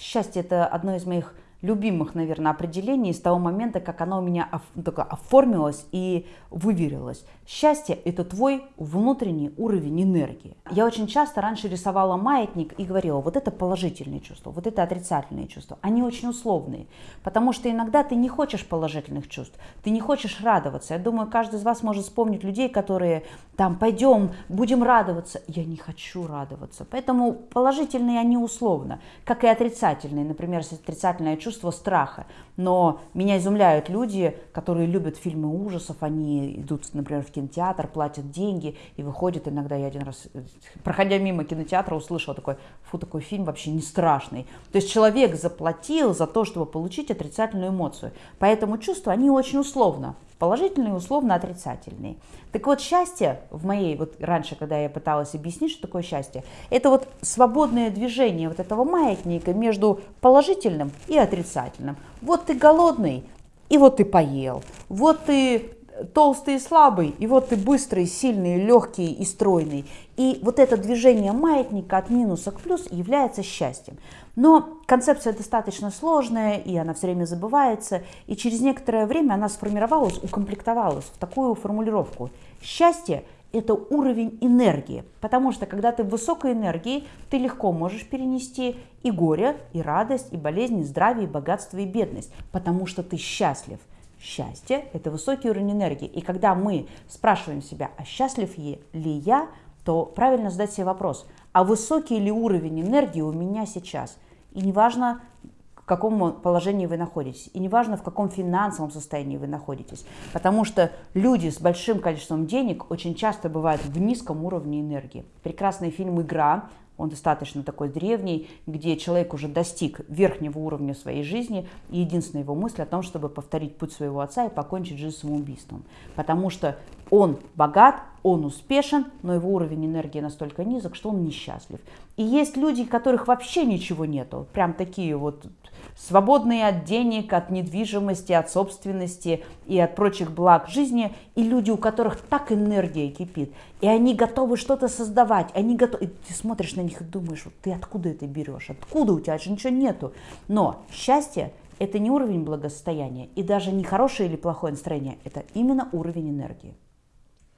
Счастье – это одно из моих любимых, наверное, определений с того момента, как оно у меня оформилось и выверилось. Счастье – это твой внутренний уровень энергии. Я очень часто раньше рисовала маятник и говорила, вот это положительные чувства, вот это отрицательные чувства. Они очень условные, потому что иногда ты не хочешь положительных чувств, ты не хочешь радоваться. Я думаю, каждый из вас может вспомнить людей, которые там, пойдем, будем радоваться. Я не хочу радоваться. Поэтому положительные они условно, как и отрицательные. Например, отрицательное чувство чувство страха. Но меня изумляют люди, которые любят фильмы ужасов, они идут, например, в кинотеатр, платят деньги и выходят. Иногда я один раз, проходя мимо кинотеатра, услышала такой, фу, такой фильм вообще не страшный. То есть человек заплатил за то, чтобы получить отрицательную эмоцию. Поэтому чувства, они очень условно положительные, условно отрицательные. Так вот, счастье в моей, вот раньше, когда я пыталась объяснить, что такое счастье, это вот свободное движение вот этого маятника между положительным и отрицательным. Вот ты голодный, и вот ты поел. Вот ты толстый и слабый, и вот ты быстрый, сильный, легкий и стройный. И вот это движение маятника от минуса к плюс является счастьем. Но концепция достаточно сложная, и она все время забывается, и через некоторое время она сформировалась, укомплектовалась в такую формулировку. Счастье – это уровень энергии, потому что когда ты в высокой энергии, ты легко можешь перенести и горе, и радость, и болезнь, и здравие, и богатство, и бедность, потому что ты счастлив. Счастье – это высокий уровень энергии. И когда мы спрашиваем себя, а счастлив ли я, то правильно задать себе вопрос, а высокий ли уровень энергии у меня сейчас? И неважно, в каком положении вы находитесь, и неважно, в каком финансовом состоянии вы находитесь. Потому что люди с большим количеством денег очень часто бывают в низком уровне энергии. Прекрасный фильм «Игра» он достаточно такой древний, где человек уже достиг верхнего уровня своей жизни, и единственная его мысль о том, чтобы повторить путь своего отца и покончить жизнь самоубийством. Потому что он богат, он успешен, но его уровень энергии настолько низок, что он несчастлив. И есть люди, у которых вообще ничего нету, прям такие вот свободные от денег, от недвижимости, от собственности и от прочих благ жизни, и люди, у которых так энергия кипит, и они готовы что-то создавать, они готовы, и ты смотришь на них и думаешь, вот ты откуда это берешь, откуда у тебя же ничего нету. Но счастье – это не уровень благосостояния, и даже не хорошее или плохое настроение, это именно уровень энергии.